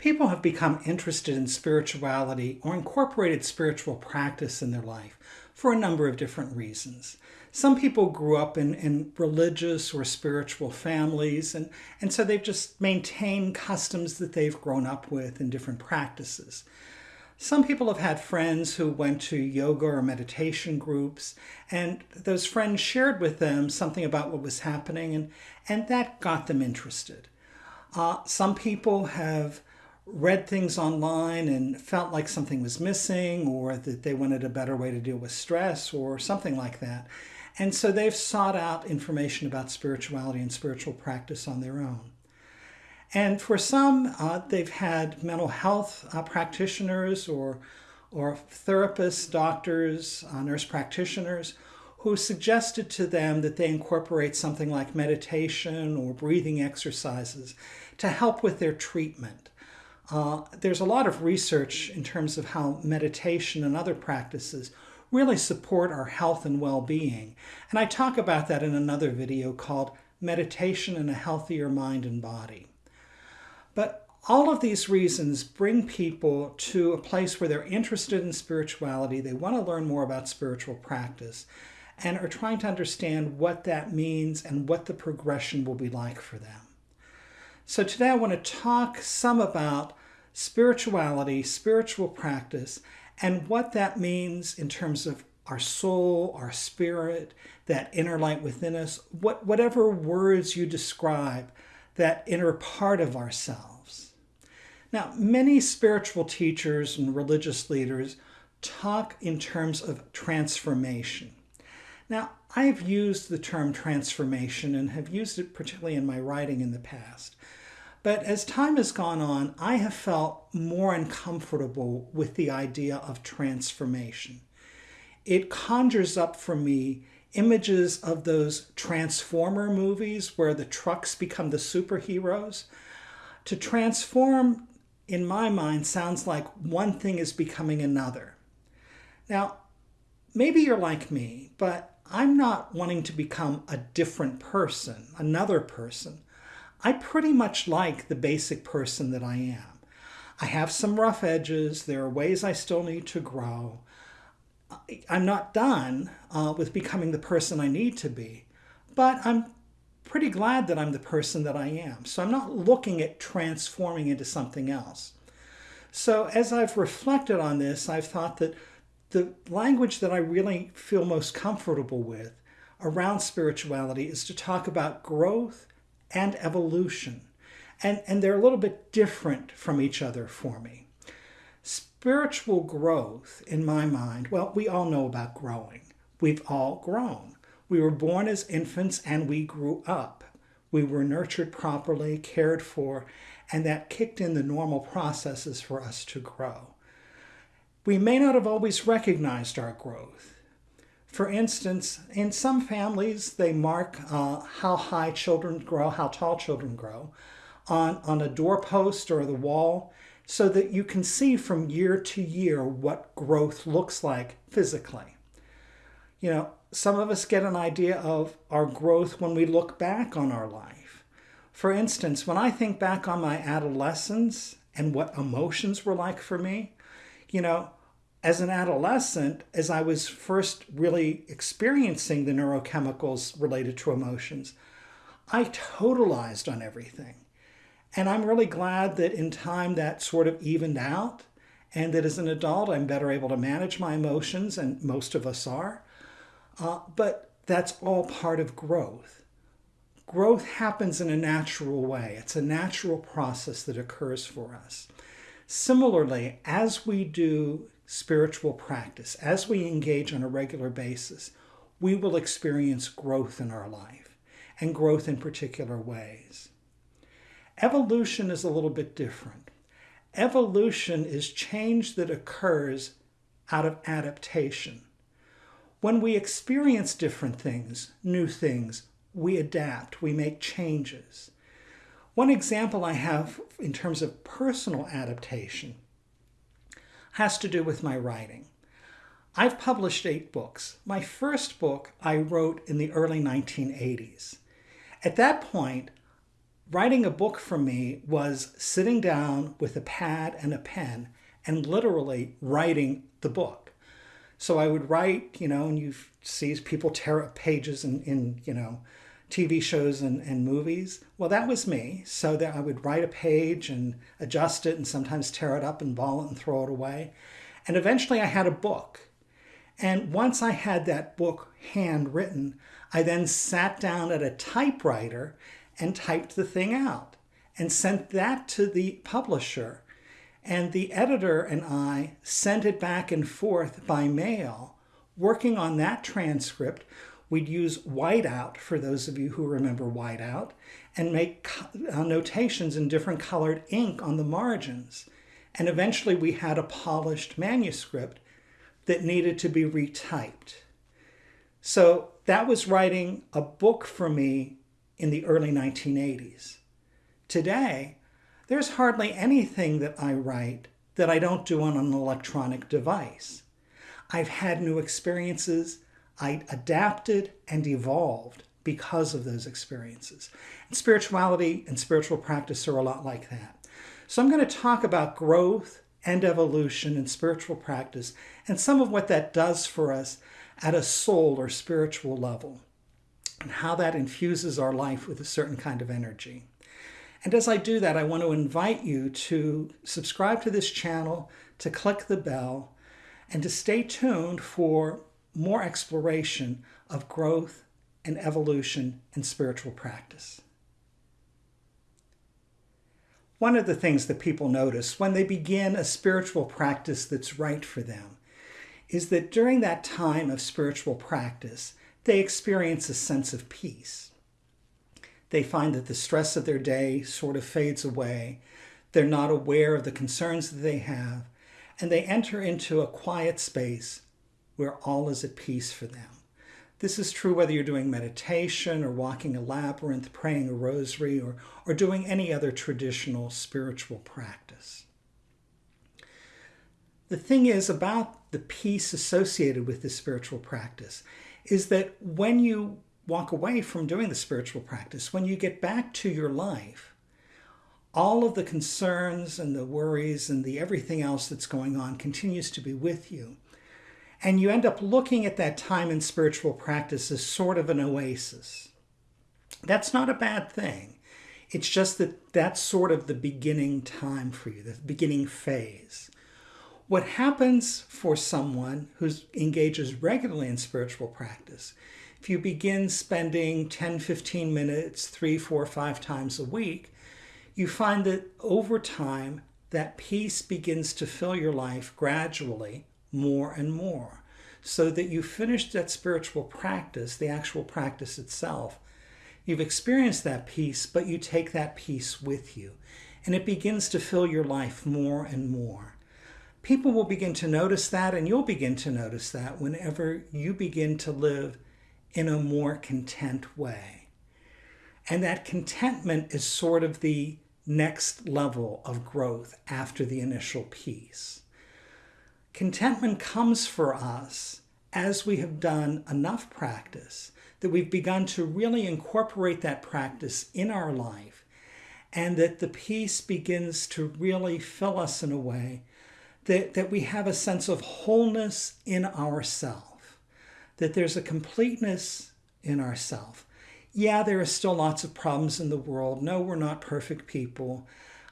People have become interested in spirituality or incorporated spiritual practice in their life for a number of different reasons. Some people grew up in, in religious or spiritual families, and, and so they've just maintained customs that they've grown up with and different practices. Some people have had friends who went to yoga or meditation groups, and those friends shared with them something about what was happening, and, and that got them interested. Uh, some people have read things online and felt like something was missing or that they wanted a better way to deal with stress or something like that. And so they've sought out information about spirituality and spiritual practice on their own. And for some, uh, they've had mental health uh, practitioners or, or therapists, doctors, uh, nurse practitioners who suggested to them that they incorporate something like meditation or breathing exercises to help with their treatment. Uh, there's a lot of research in terms of how meditation and other practices really support our health and well-being. And I talk about that in another video called Meditation and a Healthier Mind and Body. But all of these reasons bring people to a place where they're interested in spirituality, they want to learn more about spiritual practice, and are trying to understand what that means and what the progression will be like for them. So today I want to talk some about spirituality, spiritual practice, and what that means in terms of our soul, our spirit, that inner light within us, what, whatever words you describe, that inner part of ourselves. Now, many spiritual teachers and religious leaders talk in terms of transformation. Now, I've used the term transformation and have used it particularly in my writing in the past. But as time has gone on, I have felt more uncomfortable with the idea of transformation. It conjures up for me images of those Transformer movies where the trucks become the superheroes. To transform, in my mind, sounds like one thing is becoming another. Now, maybe you're like me, but I'm not wanting to become a different person, another person. I pretty much like the basic person that I am. I have some rough edges. There are ways I still need to grow. I'm not done uh, with becoming the person I need to be, but I'm pretty glad that I'm the person that I am. So I'm not looking at transforming into something else. So as I've reflected on this, I've thought that the language that I really feel most comfortable with around spirituality is to talk about growth and evolution. And, and they're a little bit different from each other for me. Spiritual growth, in my mind, well, we all know about growing. We've all grown. We were born as infants and we grew up. We were nurtured properly, cared for, and that kicked in the normal processes for us to grow. We may not have always recognized our growth. For instance, in some families, they mark uh, how high children grow, how tall children grow, on, on a doorpost or the wall, so that you can see from year to year what growth looks like physically. You know, some of us get an idea of our growth when we look back on our life. For instance, when I think back on my adolescence and what emotions were like for me, you know, as an adolescent, as I was first really experiencing the neurochemicals related to emotions, I totalized on everything. And I'm really glad that in time that sort of evened out and that as an adult I'm better able to manage my emotions, and most of us are. Uh, but that's all part of growth. Growth happens in a natural way. It's a natural process that occurs for us. Similarly, as we do spiritual practice, as we engage on a regular basis, we will experience growth in our life and growth in particular ways. Evolution is a little bit different. Evolution is change that occurs out of adaptation. When we experience different things, new things, we adapt, we make changes. One example I have in terms of personal adaptation has to do with my writing. I've published eight books. My first book I wrote in the early 1980s. At that point, writing a book for me was sitting down with a pad and a pen and literally writing the book. So I would write, you know, and you see people tear up pages in, in you know, TV shows and, and movies. Well, that was me. So that I would write a page and adjust it and sometimes tear it up and ball it and throw it away. And eventually I had a book. And once I had that book handwritten, I then sat down at a typewriter and typed the thing out and sent that to the publisher. And the editor and I sent it back and forth by mail, working on that transcript. We'd use whiteout, for those of you who remember whiteout, and make uh, notations in different colored ink on the margins. And eventually we had a polished manuscript that needed to be retyped. So that was writing a book for me in the early 1980s. Today, there's hardly anything that I write that I don't do on an electronic device. I've had new experiences. I adapted and evolved because of those experiences. And spirituality and spiritual practice are a lot like that. So I'm going to talk about growth and evolution in spiritual practice and some of what that does for us at a soul or spiritual level and how that infuses our life with a certain kind of energy. And as I do that, I want to invite you to subscribe to this channel, to click the bell, and to stay tuned for more exploration of growth and evolution in spiritual practice. One of the things that people notice when they begin a spiritual practice that's right for them is that during that time of spiritual practice, they experience a sense of peace. They find that the stress of their day sort of fades away. They're not aware of the concerns that they have, and they enter into a quiet space where all is at peace for them. This is true whether you're doing meditation or walking a labyrinth, praying a rosary, or, or doing any other traditional spiritual practice. The thing is about the peace associated with this spiritual practice is that when you walk away from doing the spiritual practice, when you get back to your life, all of the concerns and the worries and the everything else that's going on continues to be with you. And you end up looking at that time in spiritual practice as sort of an oasis. That's not a bad thing. It's just that that's sort of the beginning time for you, the beginning phase. What happens for someone who engages regularly in spiritual practice, if you begin spending 10, 15 minutes, three, four, five times a week, you find that over time, that peace begins to fill your life gradually more and more so that you finish that spiritual practice, the actual practice itself. You've experienced that peace, but you take that peace with you. And it begins to fill your life more and more people will begin to notice that, and you'll begin to notice that whenever you begin to live in a more content way. And that contentment is sort of the next level of growth after the initial peace. Contentment comes for us as we have done enough practice that we've begun to really incorporate that practice in our life and that the peace begins to really fill us in a way that, that we have a sense of wholeness in ourself, that there's a completeness in ourself. Yeah, there are still lots of problems in the world. No, we're not perfect people.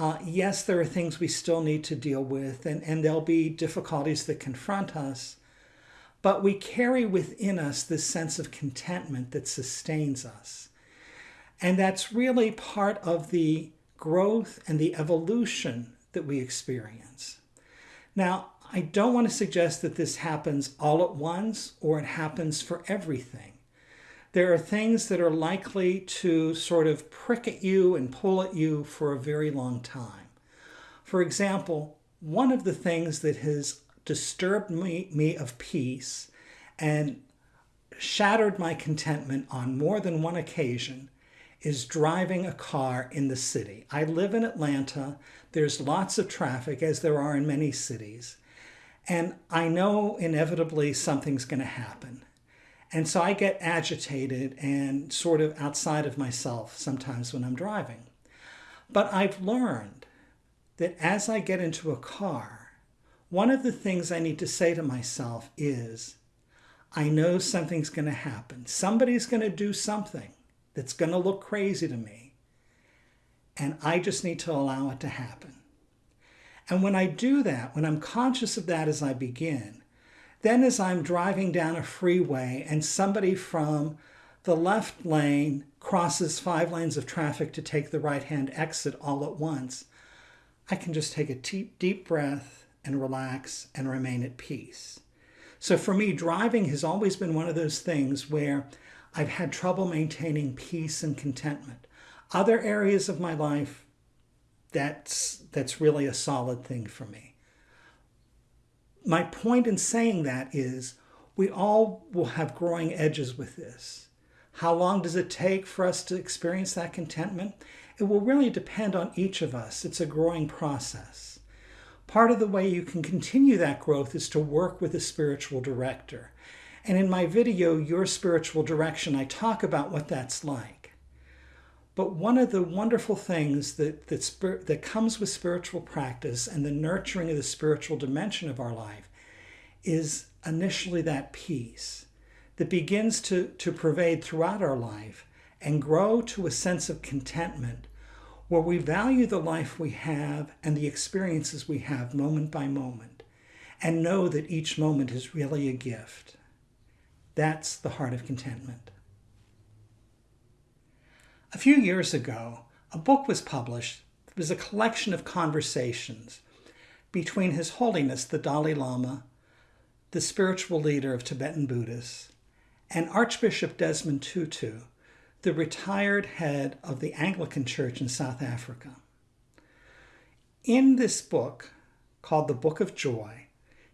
Uh, yes, there are things we still need to deal with, and, and there'll be difficulties that confront us. But we carry within us this sense of contentment that sustains us. And that's really part of the growth and the evolution that we experience. Now, I don't want to suggest that this happens all at once or it happens for everything. There are things that are likely to sort of prick at you and pull at you for a very long time. For example, one of the things that has disturbed me, me of peace and shattered my contentment on more than one occasion is driving a car in the city. I live in Atlanta. There's lots of traffic, as there are in many cities. And I know inevitably something's going to happen. And so I get agitated and sort of outside of myself sometimes when I'm driving. But I've learned that as I get into a car, one of the things I need to say to myself is, I know something's going to happen. Somebody's going to do something that's going to look crazy to me. And I just need to allow it to happen. And when I do that, when I'm conscious of that as I begin, then as I'm driving down a freeway and somebody from the left lane crosses five lanes of traffic to take the right hand exit all at once, I can just take a deep, deep breath and relax and remain at peace. So for me, driving has always been one of those things where I've had trouble maintaining peace and contentment. Other areas of my life, that's, that's really a solid thing for me. My point in saying that is we all will have growing edges with this. How long does it take for us to experience that contentment? It will really depend on each of us. It's a growing process. Part of the way you can continue that growth is to work with a spiritual director. And in my video, Your Spiritual Direction, I talk about what that's like. But one of the wonderful things that, that, that comes with spiritual practice and the nurturing of the spiritual dimension of our life is initially that peace that begins to, to pervade throughout our life and grow to a sense of contentment where we value the life we have and the experiences we have moment by moment and know that each moment is really a gift. That's the heart of contentment. A few years ago, a book was published that was a collection of conversations between His Holiness the Dalai Lama, the spiritual leader of Tibetan Buddhists, and Archbishop Desmond Tutu, the retired head of the Anglican Church in South Africa. In this book, called The Book of Joy,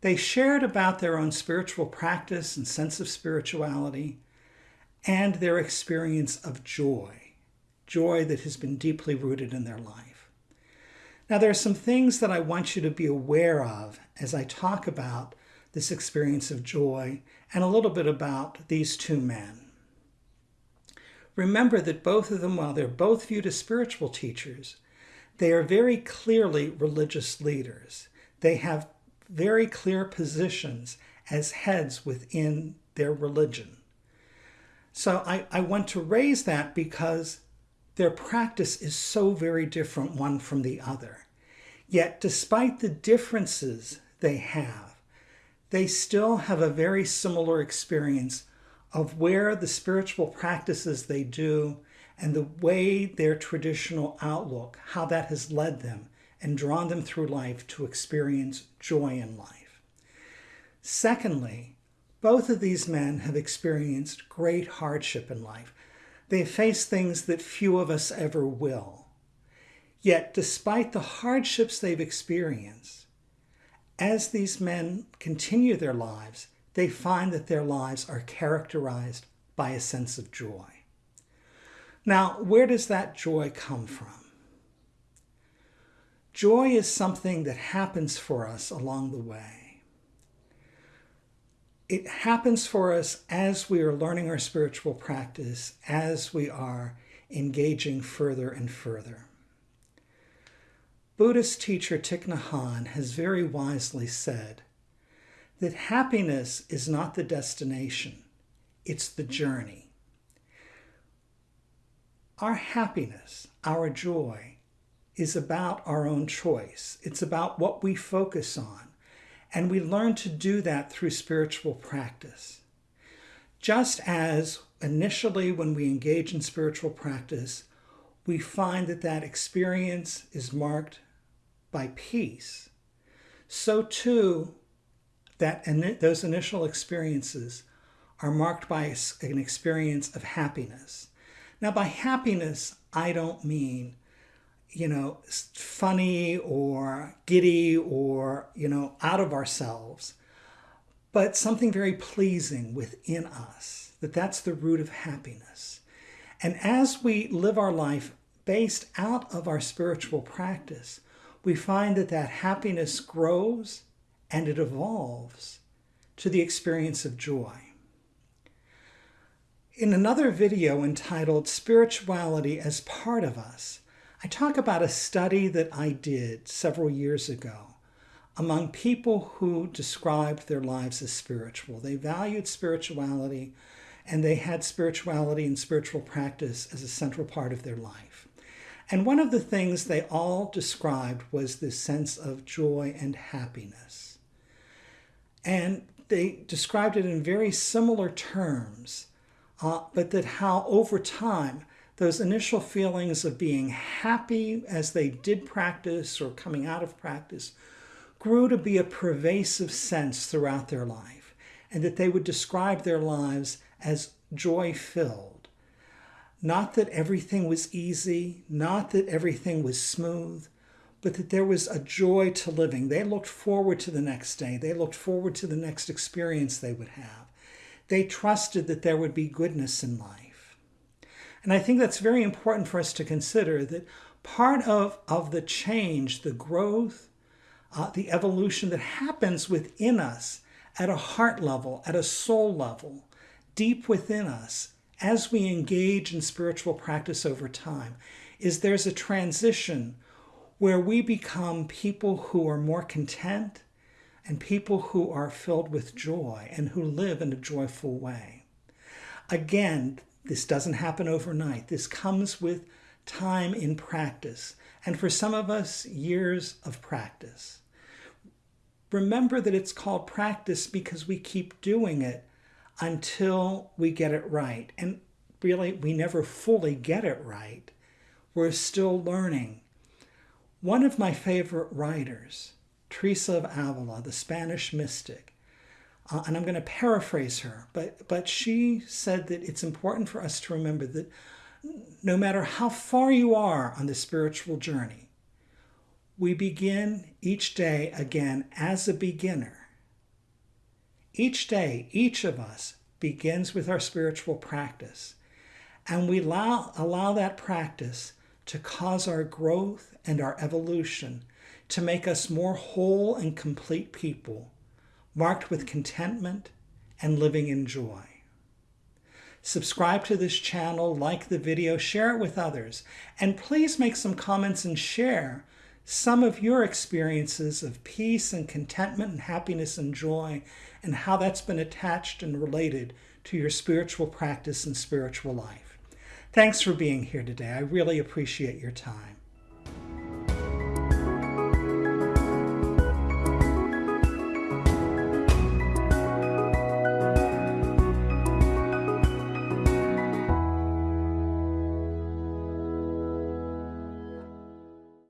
they shared about their own spiritual practice and sense of spirituality and their experience of joy, joy that has been deeply rooted in their life. Now, there are some things that I want you to be aware of as I talk about this experience of joy and a little bit about these two men. Remember that both of them, while they're both viewed as spiritual teachers, they are very clearly religious leaders. They have very clear positions as heads within their religion. So I, I want to raise that because their practice is so very different one from the other. Yet, despite the differences they have, they still have a very similar experience of where the spiritual practices they do and the way their traditional outlook, how that has led them and drawn them through life to experience joy in life. Secondly, both of these men have experienced great hardship in life. They face things that few of us ever will. Yet, despite the hardships they've experienced, as these men continue their lives, they find that their lives are characterized by a sense of joy. Now, where does that joy come from? Joy is something that happens for us along the way. It happens for us as we are learning our spiritual practice, as we are engaging further and further. Buddhist teacher Thich Nhat Hanh has very wisely said that happiness is not the destination, it's the journey. Our happiness, our joy, is about our own choice. It's about what we focus on. And we learn to do that through spiritual practice. Just as initially when we engage in spiritual practice, we find that that experience is marked by peace, so too that those initial experiences are marked by an experience of happiness. Now, by happiness, I don't mean, you know, funny or giddy or, you know, out of ourselves, but something very pleasing within us, that that's the root of happiness. And as we live our life based out of our spiritual practice, we find that that happiness grows and it evolves to the experience of joy. In another video entitled Spirituality as Part of Us, I talk about a study that I did several years ago among people who described their lives as spiritual. They valued spirituality and they had spirituality and spiritual practice as a central part of their life. And one of the things they all described was this sense of joy and happiness. And they described it in very similar terms, uh, but that how over time, those initial feelings of being happy as they did practice or coming out of practice grew to be a pervasive sense throughout their life, and that they would describe their lives as joy filled. Not that everything was easy, not that everything was smooth, but that there was a joy to living. They looked forward to the next day, they looked forward to the next experience they would have. They trusted that there would be goodness in life. And I think that's very important for us to consider that part of, of the change, the growth, uh, the evolution that happens within us at a heart level, at a soul level, deep within us as we engage in spiritual practice over time is there's a transition where we become people who are more content and people who are filled with joy and who live in a joyful way. Again, this doesn't happen overnight. This comes with time in practice, and for some of us, years of practice. Remember that it's called practice because we keep doing it until we get it right. And really, we never fully get it right. We're still learning. One of my favorite writers, Teresa of Avila, the Spanish mystic, uh, and I'm going to paraphrase her, but, but she said that it's important for us to remember that no matter how far you are on the spiritual journey, we begin each day again as a beginner. Each day, each of us begins with our spiritual practice, and we allow, allow that practice to cause our growth and our evolution to make us more whole and complete people, marked with contentment and living in joy. Subscribe to this channel, like the video, share it with others, and please make some comments and share some of your experiences of peace and contentment and happiness and joy and how that's been attached and related to your spiritual practice and spiritual life. Thanks for being here today. I really appreciate your time.